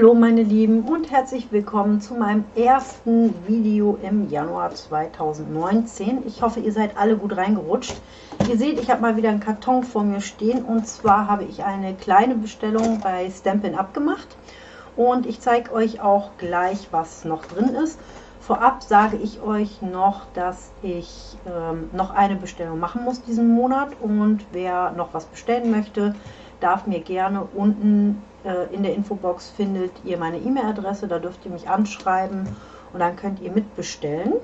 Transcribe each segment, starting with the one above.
Hallo meine Lieben und herzlich willkommen zu meinem ersten Video im Januar 2019. Ich hoffe, ihr seid alle gut reingerutscht. Ihr seht, ich habe mal wieder einen Karton vor mir stehen und zwar habe ich eine kleine Bestellung bei Stampin' Up gemacht und ich zeige euch auch gleich, was noch drin ist. Vorab sage ich euch noch, dass ich ähm, noch eine Bestellung machen muss diesen Monat und wer noch was bestellen möchte, darf mir gerne unten äh, in der Infobox findet ihr meine E-Mail-Adresse, da dürft ihr mich anschreiben und dann könnt ihr mitbestellen.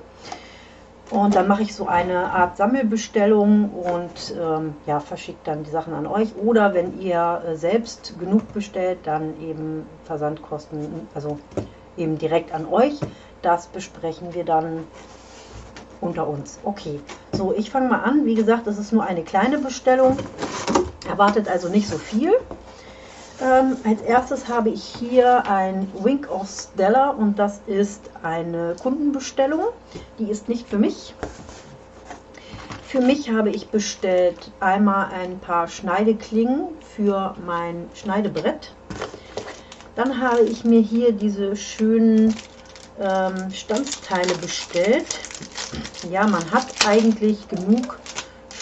Und dann mache ich so eine Art Sammelbestellung und ähm, ja, verschicke dann die Sachen an euch. Oder wenn ihr äh, selbst genug bestellt, dann eben Versandkosten, also eben direkt an euch. Das besprechen wir dann unter uns. Okay, so ich fange mal an. Wie gesagt, das ist nur eine kleine Bestellung. Erwartet also nicht so viel. Ähm, als erstes habe ich hier ein Wink of Stella und das ist eine Kundenbestellung. Die ist nicht für mich. Für mich habe ich bestellt einmal ein paar Schneideklingen für mein Schneidebrett. Dann habe ich mir hier diese schönen ähm, Stanzteile bestellt. Ja, man hat eigentlich genug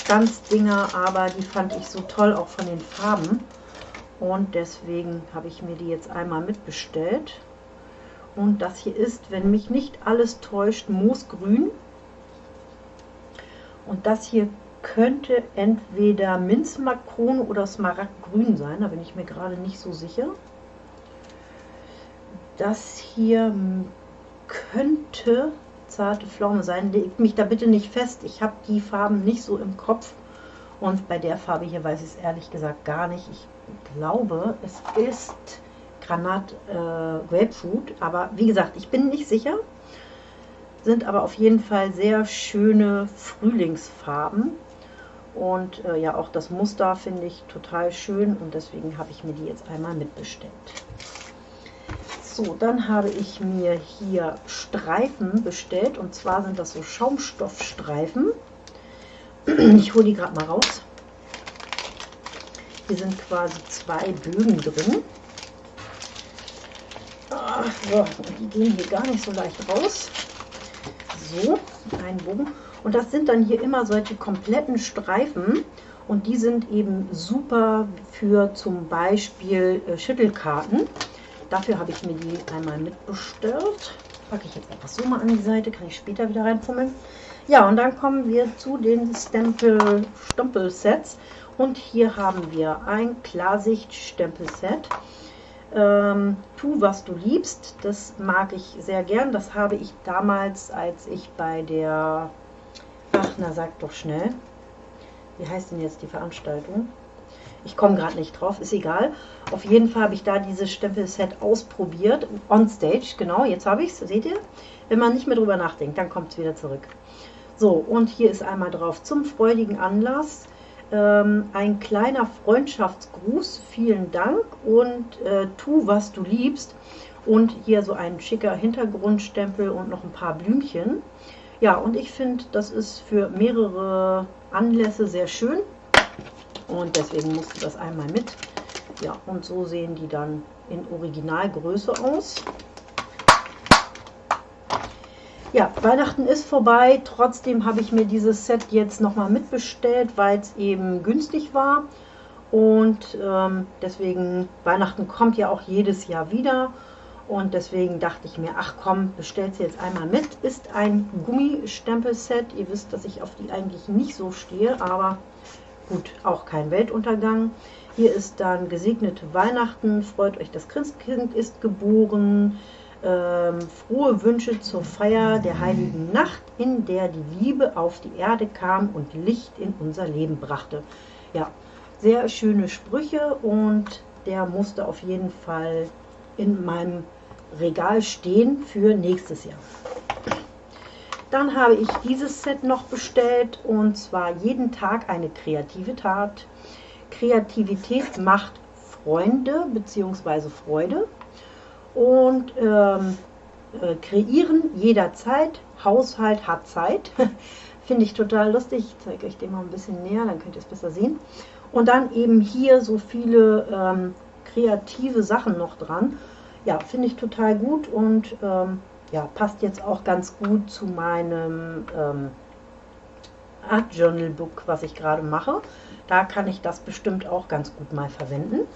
Stanzdinger, aber die fand ich so toll, auch von den Farben. Und deswegen habe ich mir die jetzt einmal mitbestellt. Und das hier ist, wenn mich nicht alles täuscht, Moosgrün. Und das hier könnte entweder Minzmakrone oder Smaragdgrün sein. Da bin ich mir gerade nicht so sicher. Das hier könnte zarte Pflaume sein. Legt mich da bitte nicht fest. Ich habe die Farben nicht so im Kopf. Und bei der Farbe hier weiß ich es ehrlich gesagt gar nicht. Ich glaube, es ist Granat äh, Grapefruit, aber wie gesagt, ich bin nicht sicher. Sind aber auf jeden Fall sehr schöne Frühlingsfarben. Und äh, ja, auch das Muster finde ich total schön und deswegen habe ich mir die jetzt einmal mitbestellt. So, dann habe ich mir hier Streifen bestellt und zwar sind das so Schaumstoffstreifen. Ich hole die gerade mal raus. Hier sind quasi zwei Bögen drin. Ach, so, die gehen hier gar nicht so leicht raus. So, ein Bogen. Und das sind dann hier immer solche kompletten Streifen. Und die sind eben super für zum Beispiel äh, Schüttelkarten. Dafür habe ich mir die einmal mitbestellt. Packe ich jetzt einfach so mal an die Seite, kann ich später wieder reinfummeln. Ja, und dann kommen wir zu den Stempel-Stompel-Sets. Und hier haben wir ein Klarsicht-Stempelset. Ähm, tu, was du liebst, das mag ich sehr gern. Das habe ich damals, als ich bei der, ach na sag doch schnell, wie heißt denn jetzt die Veranstaltung? Ich komme gerade nicht drauf, ist egal. Auf jeden Fall habe ich da dieses Stempelset ausprobiert, on stage, genau, jetzt habe ich es, seht ihr? Wenn man nicht mehr drüber nachdenkt, dann kommt es wieder zurück. So, und hier ist einmal drauf zum freudigen Anlass ähm, ein kleiner Freundschaftsgruß, vielen Dank und äh, tu, was du liebst. Und hier so ein schicker Hintergrundstempel und noch ein paar Blümchen. Ja, und ich finde, das ist für mehrere Anlässe sehr schön. Und deswegen musste das einmal mit. Ja, und so sehen die dann in Originalgröße aus. Ja, Weihnachten ist vorbei. Trotzdem habe ich mir dieses Set jetzt nochmal mitbestellt, weil es eben günstig war. Und ähm, deswegen, Weihnachten kommt ja auch jedes Jahr wieder. Und deswegen dachte ich mir, ach komm, bestellt sie jetzt einmal mit. Ist ein Gummistempelset. Ihr wisst, dass ich auf die eigentlich nicht so stehe, aber gut, auch kein Weltuntergang. Hier ist dann gesegnete Weihnachten. Freut euch, das Christkind ist geboren ähm, frohe Wünsche zur Feier der heiligen Nacht, in der die Liebe auf die Erde kam und Licht in unser Leben brachte. Ja, sehr schöne Sprüche und der musste auf jeden Fall in meinem Regal stehen für nächstes Jahr. Dann habe ich dieses Set noch bestellt und zwar jeden Tag eine kreative Tat. Kreativität macht Freunde bzw. Freude und ähm, äh, kreieren jederzeit. Haushalt hat Zeit. Finde ich total lustig. Ich zeige euch den mal ein bisschen näher, dann könnt ihr es besser sehen. Und dann eben hier so viele ähm, kreative Sachen noch dran. ja, finde ich total gut und ähm, ja, passt jetzt auch ganz gut zu meinem ähm, Art Journal Book, was ich gerade mache. Da kann ich das bestimmt auch ganz gut mal verwenden.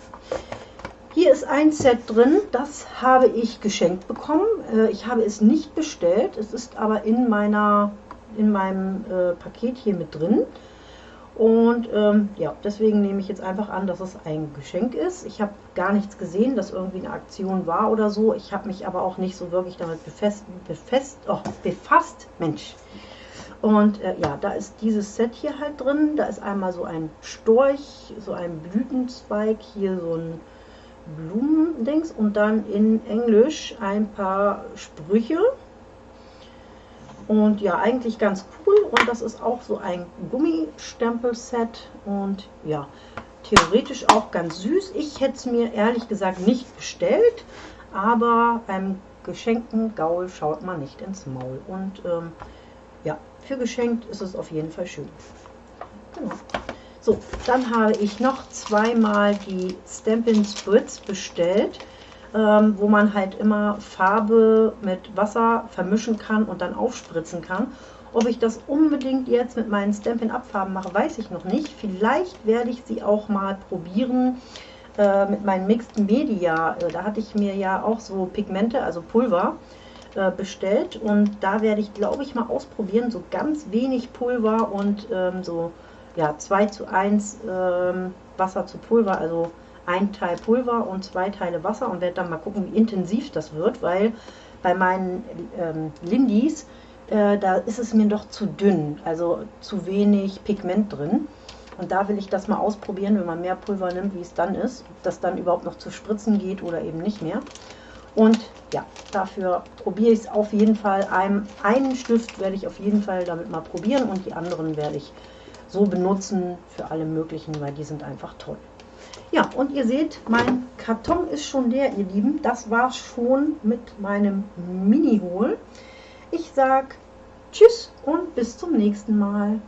Hier ist ein Set drin, das habe ich geschenkt bekommen. Äh, ich habe es nicht bestellt, es ist aber in, meiner, in meinem äh, Paket hier mit drin. Und ähm, ja, deswegen nehme ich jetzt einfach an, dass es ein Geschenk ist. Ich habe gar nichts gesehen, dass irgendwie eine Aktion war oder so. Ich habe mich aber auch nicht so wirklich damit befest, befest, oh, befasst. Mensch. Und äh, ja, da ist dieses Set hier halt drin. Da ist einmal so ein Storch, so ein Blütenzweig, hier so ein Blumendings und dann in Englisch ein paar Sprüche. Und ja, eigentlich ganz cool. Und das ist auch so ein Gummistempel-Set. Und ja, theoretisch auch ganz süß. Ich hätte es mir ehrlich gesagt nicht bestellt. Aber beim geschenkten Gaul schaut man nicht ins Maul. Und ähm, ja, für geschenkt ist es auf jeden Fall schön. Genau. So, dann habe ich noch zweimal die Stampin' Spritz bestellt, ähm, wo man halt immer Farbe mit Wasser vermischen kann und dann aufspritzen kann. Ob ich das unbedingt jetzt mit meinen Stampin' Abfarben mache, weiß ich noch nicht. Vielleicht werde ich sie auch mal probieren äh, mit meinen Mixed Media. Äh, da hatte ich mir ja auch so Pigmente, also Pulver, äh, bestellt. Und da werde ich, glaube ich, mal ausprobieren, so ganz wenig Pulver und ähm, so ja, 2 zu 1 ähm, Wasser zu Pulver, also ein Teil Pulver und zwei Teile Wasser und werde dann mal gucken, wie intensiv das wird, weil bei meinen ähm, Lindis, äh, da ist es mir doch zu dünn, also zu wenig Pigment drin. Und da will ich das mal ausprobieren, wenn man mehr Pulver nimmt, wie es dann ist, ob das dann überhaupt noch zu spritzen geht oder eben nicht mehr. Und ja, dafür probiere ich es auf jeden Fall. Einen, einen Stift werde ich auf jeden Fall damit mal probieren und die anderen werde ich so benutzen für alle möglichen, weil die sind einfach toll. Ja, und ihr seht, mein Karton ist schon leer, ihr Lieben. Das war schon mit meinem Mini-Hol. Ich sage Tschüss und bis zum nächsten Mal.